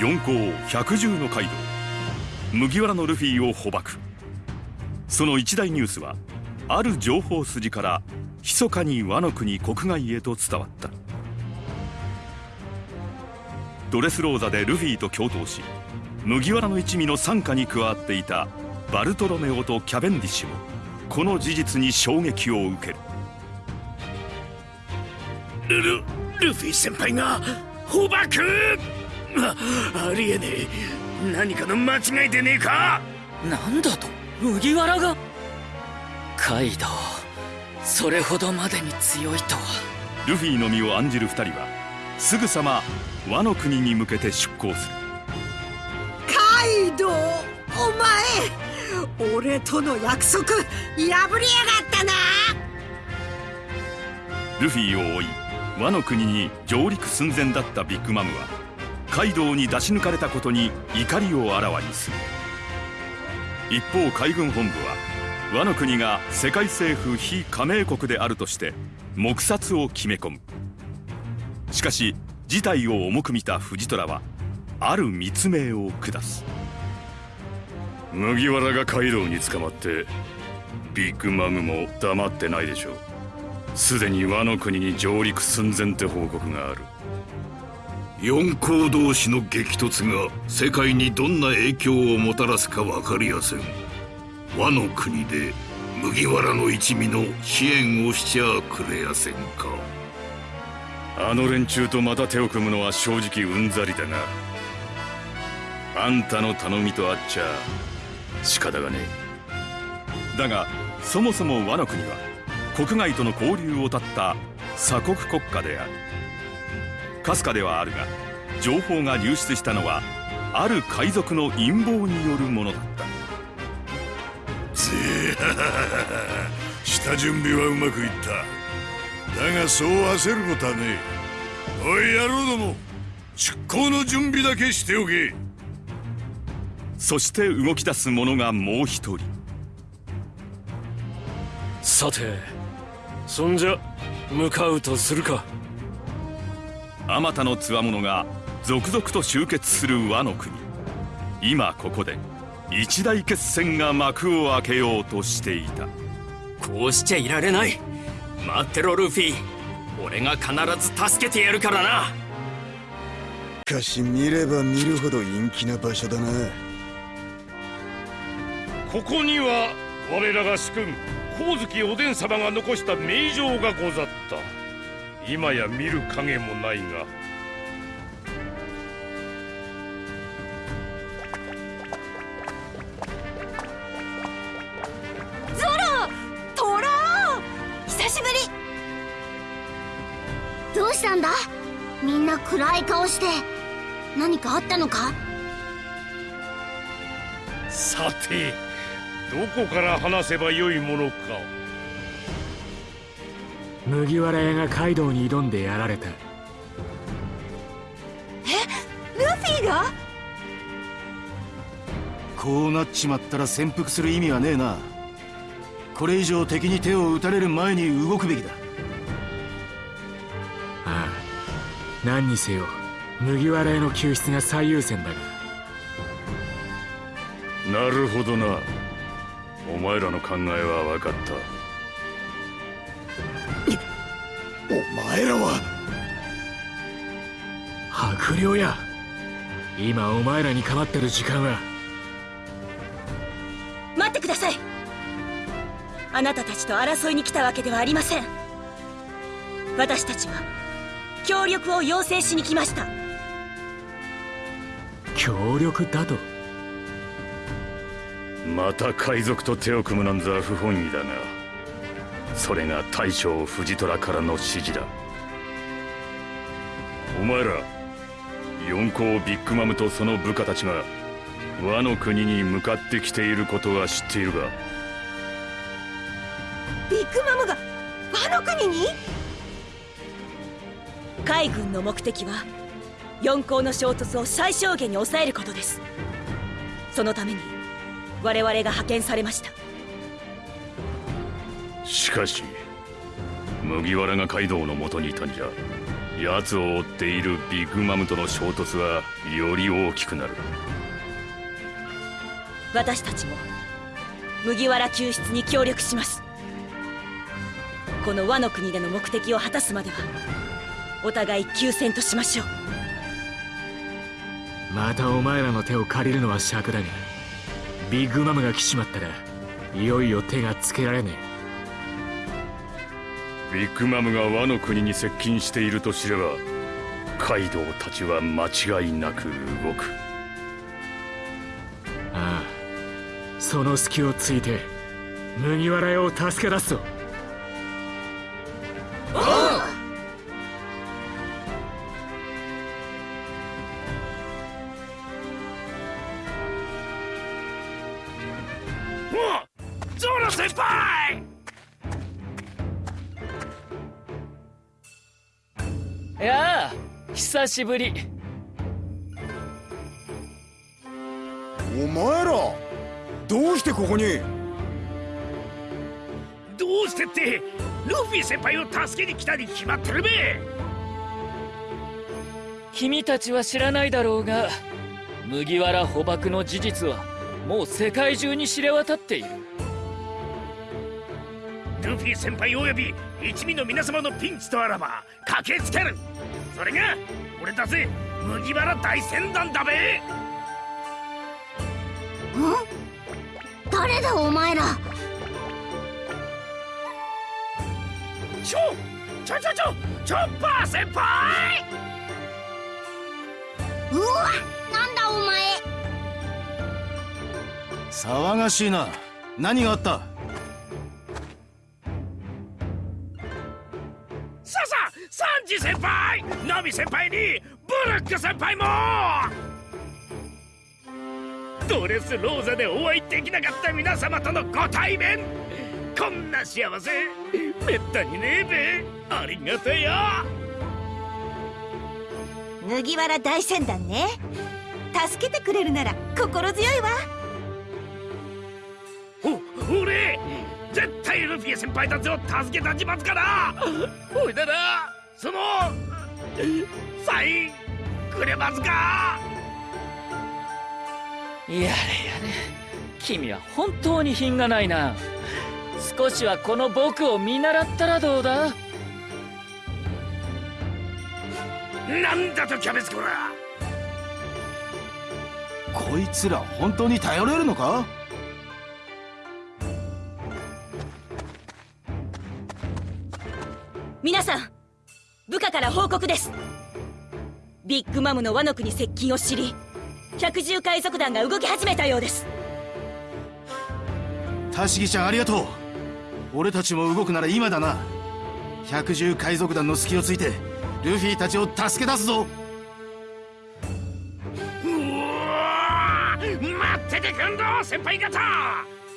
四皇百獣の街道。麦わらのルフィを捕獲。その一大ニュースはある情報筋から密かに和の国国外へと伝わった。ドレスローザでルフィと共闘し麦わらの一味の傘下に加わっていたバルトロメオとキャベンディッシュもこの事実に衝撃を受ける。ルルルフィ先輩が捕獲あありえねえ。何かの間違いでねえか？なんだと？麦わらが？カイドウ。それほどまでに強いとは。ルフィの身を案じる二人はすぐさま和の国に向けて出航する。カイドウお前俺との約束破りやがったな！ルフィを追い和の国に上陸寸前だったビッグマムはカイドウに出し抜かれたことに怒りをあらわにする。一方海軍本部は和の国が世界政府非加盟国であるとして黙殺を決め込む。しかし事態を重く見た藤虎はある密命を下す。麦わらがカイドウに捕まってビッグマムも黙ってないでしょう。すでに和の国に上陸寸前って報告がある。四皇同士の激突が世界にどんな影響をもたらすか分かりやせん。和の国で麦わらの一味の支援をしちゃくれやせんか。あの連中とまた手を組むのは正直うんざりだがあんたの頼みとあっちゃ仕方がねえ。だがそもそも和の国は国外との交流を絶った鎖国国家である。かすかではあるが情報が流出したのはある海賊の陰謀によるものだった。ぜ 下準備はうまくいった。だがそう焦ることはねえ。おい野郎ども出航の準備だけしておけ。そして動き出す者がもう一人。さてそんじゃ向かうとするかあまたのつわものが続々と集結する和の国。今ここで一大決戦が幕を開けようとしていた。こうしちゃいられない。待ってろルフィ。俺が必ず助けてやるからな。しかし見れば見るほど陰気な場所だな。ここには我らが主君光月おでん様が残した名状がござった今や見る影もないが。ゾロトロ久しぶり。どうしたんだ？みんな暗い顔して何かあったのか？さてどこから話せばよいものか麦わら屋がカイドウに挑んでやられた。えルフィが？こうなっちまったら潜伏する意味はねえな。これ以上敵に手を打たれる前に動くべきだ。ああ何にせよ麦わら屋の救出が最優先だが。なるほどな。お前らの考えは分かった前らは白陵や。今お前らに構ってる時間は。待ってください。あなたたちと争いに来たわけではありません。私たちは協力を要請しに来ました。協力だと？また海賊と手を組むなんざ不本意だがそれが大将藤虎からの指示だお前ら四皇ビッグマムとその部下たちが和の国に向かってきていることは知っているが。ビッグマムが和の国に？海軍の目的は四皇の衝突を最小限に抑えることです。そのために我々が派遣されました。しかし麦わらがカイドウのもとにいたんじゃ奴を追っているビッグマムとの衝突はより大きくなる。私たちも麦わら救出に協力します。この和の国での目的を果たすまではお互い休戦としましょう。またお前らの手を借りるのは尺だがビッグマムが来ちまったらいよいよ手がつけられねえビッグマムがワノ国に接近していると知ればカイドウたちは間違いなく動く。ああその隙をついて麦わら屋を助け出すぞ。しぶり。お前らどうしてここに？どうしてってルフィ先輩を助けに来たに決まってるべ。君たちは知らないだろうが麦わら捕獲の事実はもう世界中に知れ渡っている。ルフィ先輩および一味の皆様のピンチとあらば駆けつける。それが俺たち麦わら大船団だべ。ん？誰だお前ら？ちょちょちょちょチョッパー先輩。うわなんだお前。騒がしいな。何があった？ジ先輩ナミ先輩にブルック先輩も!ドレスローザでお会いできなかった皆様とのご対面!こんな幸せ!めったにねえべ!ありがとよ麦わら大船団ね!助けてくれるなら心強いわ!お俺!絶対ルフィ先輩たちを助けたちますから!ほいだらそのサインくれますか？やれやれ。君は本当に品がないな。少しはこの僕を見習ったらどうだ？なんだとキャベツコラこいつら本当に頼れるのか？皆さん部下から報告です。ビッグマムの和の国接近を知り百獣海賊団が動き始めたようです。タシギちゃんありがとう。俺たちも動くなら今だな。百獣海賊団の隙をついてルフィたちを助け出すぞ。うわ待っててくんろ先輩方。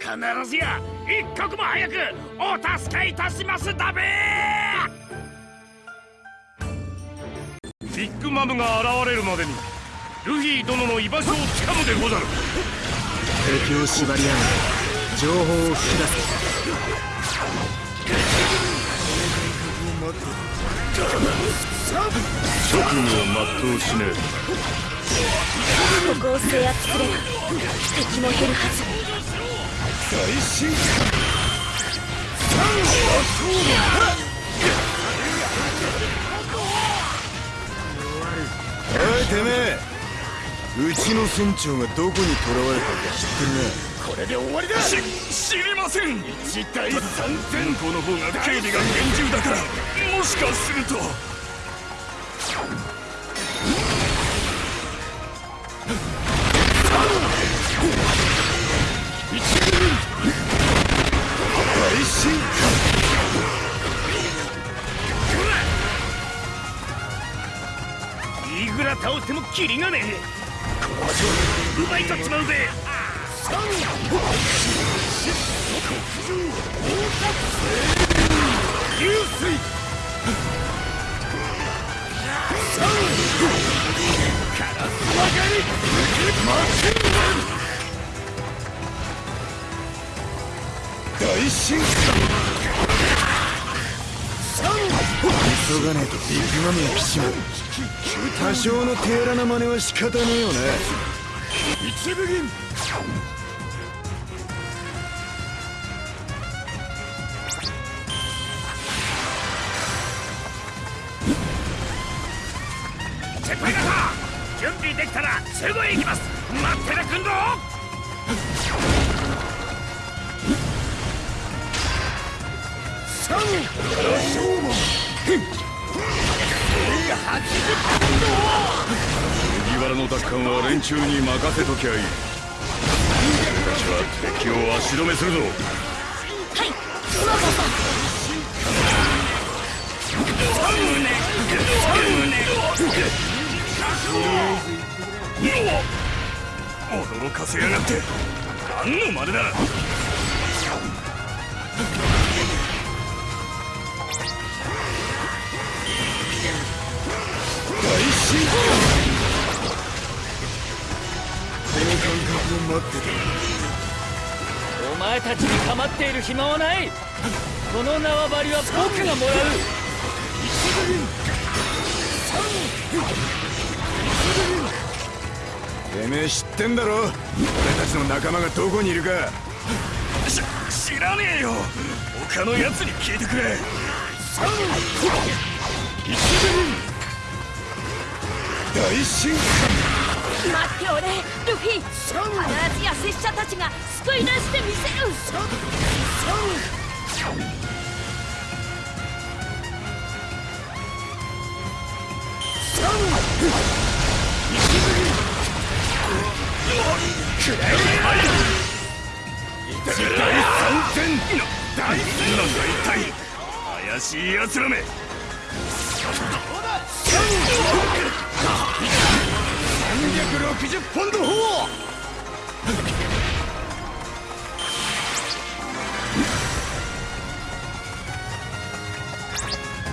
必ずや一刻も早くお助けいたしますだべビッグマムが現れるまでにルフィ殿の居場所をつかむでござる。敵を縛り上げ情報を引き出せ。職務を全うしね。ここを制圧すれば敵も減るはず。最新てめえ。うちの船長がどこに囚われたか知ってるな。これで終わりだ。し知りません。一対三千向こうの方が警備が厳重だからもしかすると倒してもキリがねえ。この場所奪い取っちまうぜ。流水大進化急がねえとビッグマムが来ちまう多少の手荒な真似は仕方ねえよな一部銀。先輩方準備できたらすぐ行きます。待ってなくん麦わらの奪還は連中に任せときゃいい。俺たちは敵を足止めするぞ。はい。驚かせやがって何の真似だ進化この感覚を待ってたお前たちに構っている暇はないこの縄張りは僕がもらう。てめえ知ってんだろ？俺たちの仲間がどこにいるか。し知らねえよ。他のやつに聞いてくれ大進化待っておれルフィ必ずや拙者たちが救い出してみせる大三千大千なんだ一体怪しい奴らめ360ポンド砲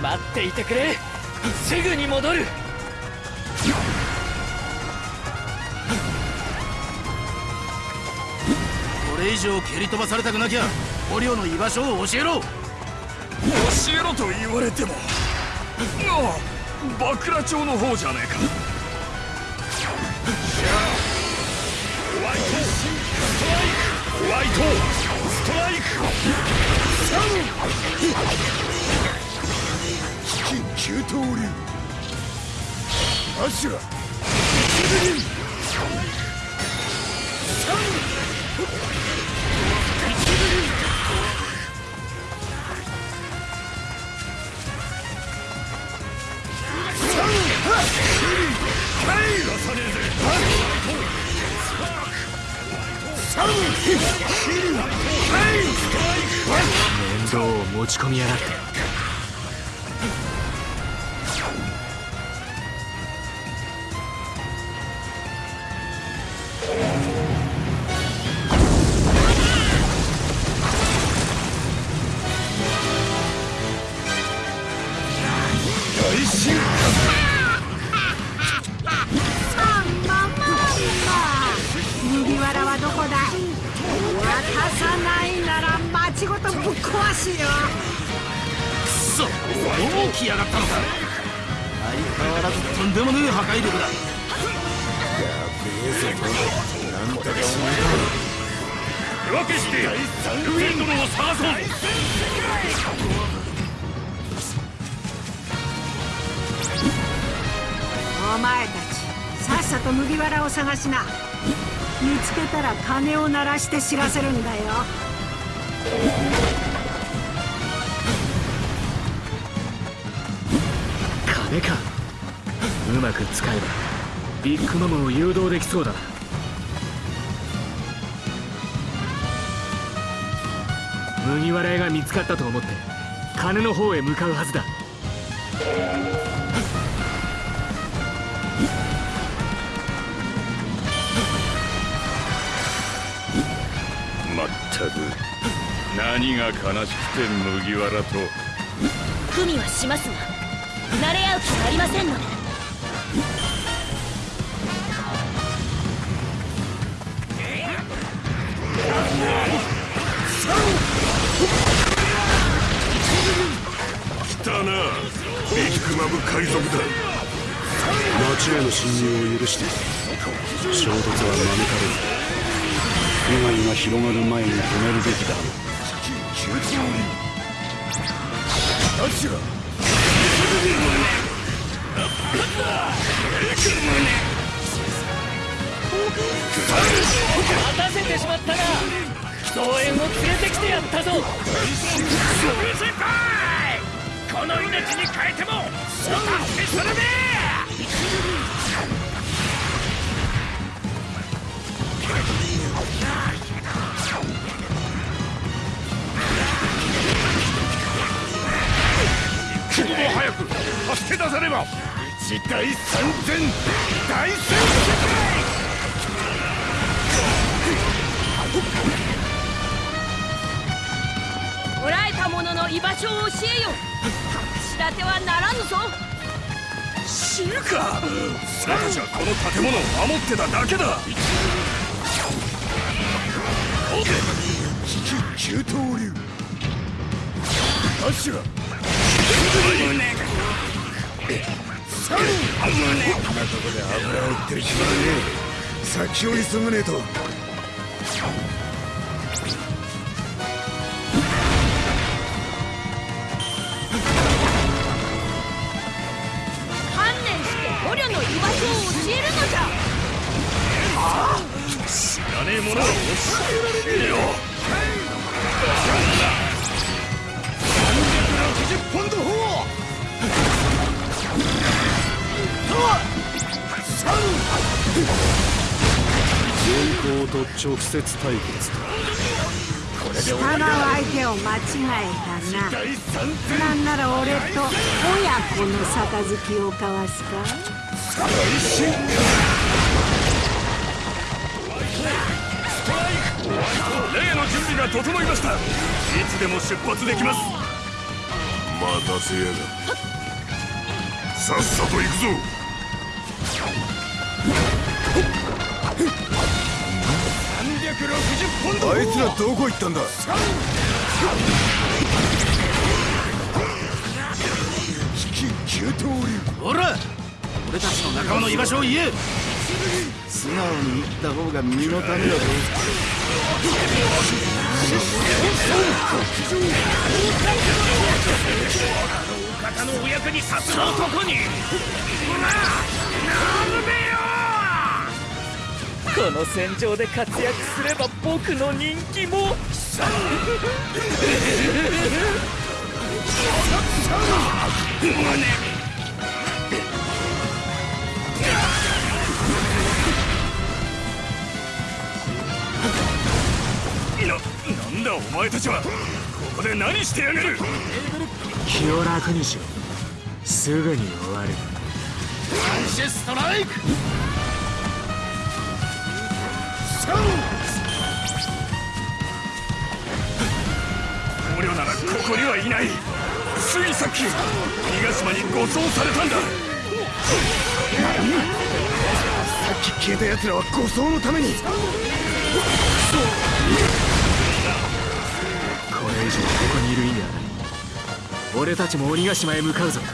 待っていてくれ。すぐに戻る。これ以上蹴り飛ばされたくなきゃ捕虜の居場所を教えろ。教えろと言われても。ああ。バクラ町の方じゃねえか。ホワイトストライク。ホワイトストライク。緊急投流アシュラ面倒を持ち込みやがって。んでもねえ破壊力だ。なんとかしない手分けしてルフィ殿を探そう。お前たちさっさと麦わらを探しな。見つけたら鐘を鳴らして知らせるんだよ。金かうまく使えばビッグマムを誘導できそうだな。麦わら屋が見つかったと思って金の方へ向かうはずだ。まったく何が悲しくて麦わらと。組はしますが慣れ合う気がありませんので来たな。ビッグマム海賊だ町への侵入を許して衝突は免れる。被害が広がる前に止めるべきだ。どちら待たせてしまったな増援を連れてきてやったぞ先輩この命に変えてもお助けするね一刻も早く助け出さねば。一大三千大戦た者の居場所を教えよ。立てはならぬぞ。知るか。俺たちはこの建物を守ってただけだ。急騰流。アシュラこんなとこで油を売ってる暇はねえ。先を急がねえとらねえものは教えられねえよ360ポンド砲四皇と直接対決力は相手を間違えたななんなら俺と親子の杯を交わすか？例が整いました。いつでも出発できます。待たせやが。さっさと行くぞ。360ポンド。あいつらどこ行ったんだ。ほら俺たちの仲間の居場所を言え。素直に言った方が身のためだぞ。方のお役に立つ男にこの戦場で活躍すれば僕の人気も。な、んだお前たちは。ここで何してやがる。気を楽にしろすぐに終わる。アンシェストライク。捕虜ならここにはいない。ついさっき島に護送されたんだ。さっき消えた奴らは護送のために以上ここにいる意味はない。俺たちも鬼ヶ島へ向かうぞ。こ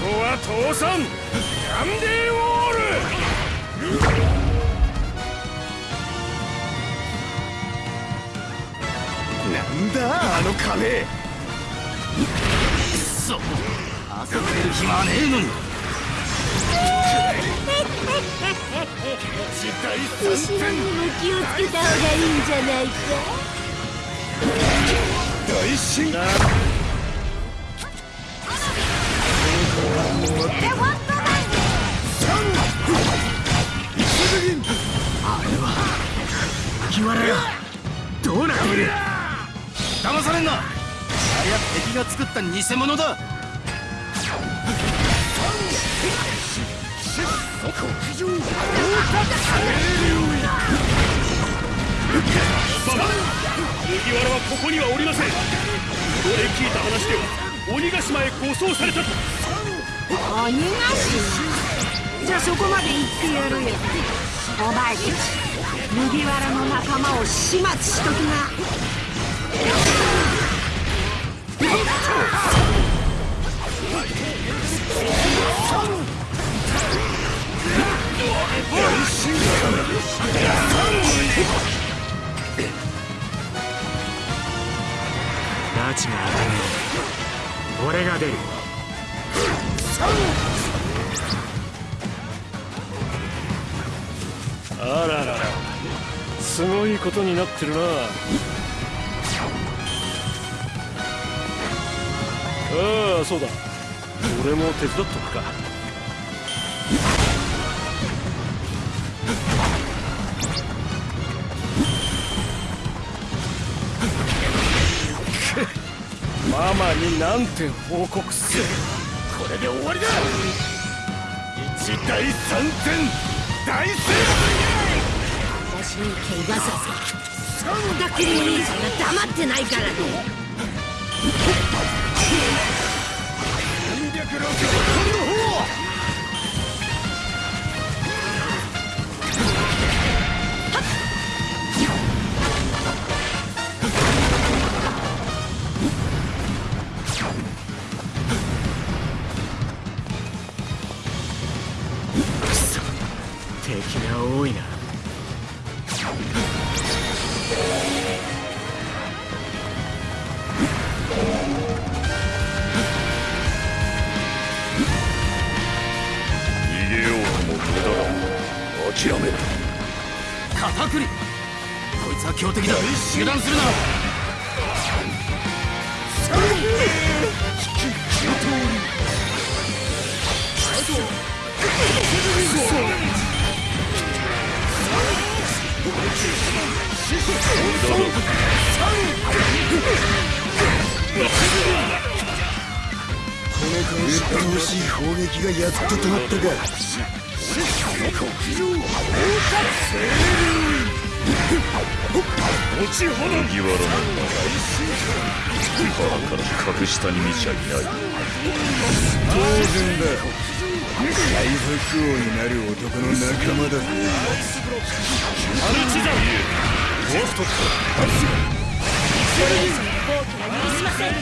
こは倒産。ヤンデーウォール。なんだあの壁くそ遊んでる暇はねえのに。後ろにも気をつけた方がいいんじゃないか？大進麦わらがどうなっている？騙されんな。ありゃ敵が作った偽物だ麦わらはここにはおりません俺聞いた話では鬼ヶ島へ護送されたと鬼ヶ島じゃあそこまで言ってやるよお前たち麦わらの仲間を始末しときな拉致が当た俺が出るあらららすごいことになってるなああそうだ俺も手伝っとくかママになんて報告する。これで終わりだ。一大三点大成私に怪我させそんだけに兄さんが黙ってないからね。しい砲撃がやっと止まったか麦わらの名腹から格下に見ちゃいない当然だ海賊王になる男の仲間だぜアルチザゴーストそれ以上の放棄は許しません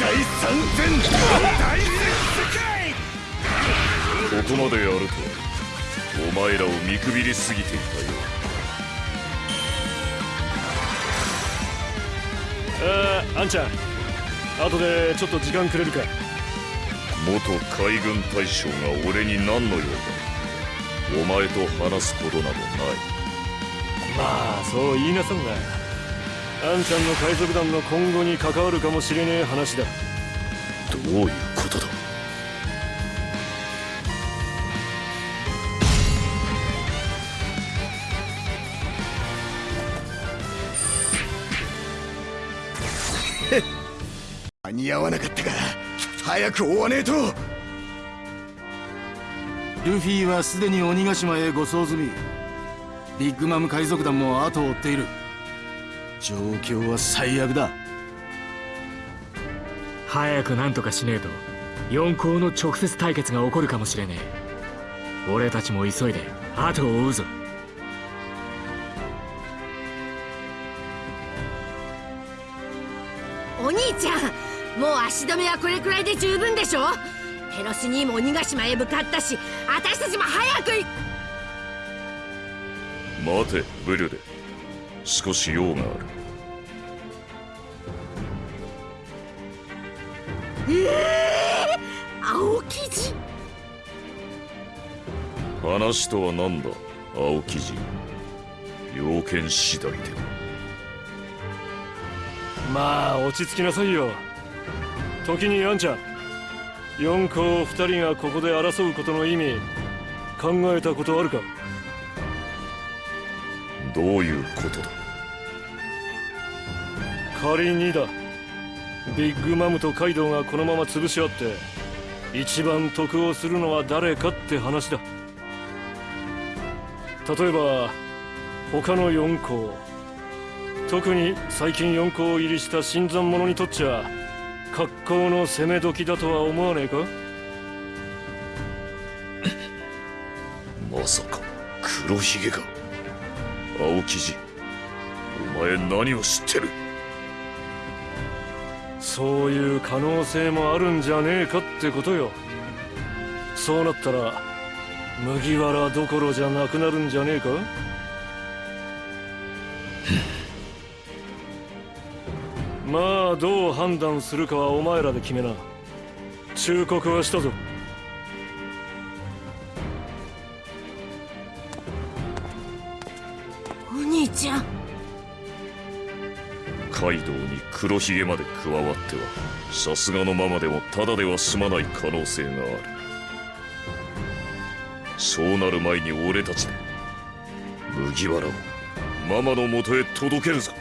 大三戦大ここまでやるとお前らを見くびりすぎて。いたよあああんちゃん。後でちょっと時間くれるか。元海軍大将が俺に何の用だ。お前と話すことなどない。まあそう言いなさんな。あんちゃんの海賊団の今後に関わるかもしれねえ話だ。どういうに合わなかったか早く追わねえと。ルフィはすでに鬼ヶ島へ護送済みビッグマム海賊団も後を追っている。状況は最悪だ。早く何とかしねえと四皇の直接対決が起こるかもしれねえ。俺たちも急いで後を追うぞ足止めはこれくらいで十分でしょペロシ兄も鬼ヶ島へ向かったし私たちも早く行待てブリュデ少し用がある。ええー、青生地？話とは何だ青生地？要件次第で。まあ落ち着きなさいよ時にあんちゃん。四皇二人がここで争うことの意味考えたことあるか？どういうことだ？仮にだ。ビッグマムとカイドウがこのまま潰し合って一番得をするのは誰かって話だ。例えば他の四皇。特に最近四皇入りした新参者にとっちゃ格好の攻め時だとは思わねえか？まさか黒ひげか青生地お前何を知ってる？そういう可能性もあるんじゃねえかってことよ。そうなったら麦わらどころじゃなくなるんじゃねえか？まあどう判断するかはお前らで決めな。忠告はしたぞ。お兄ちゃん。カイドウに黒ひげまで加わってはさすがのままでもただでは済まない可能性がある。そうなる前に俺たちで麦わらをママのもとへ届けるぞ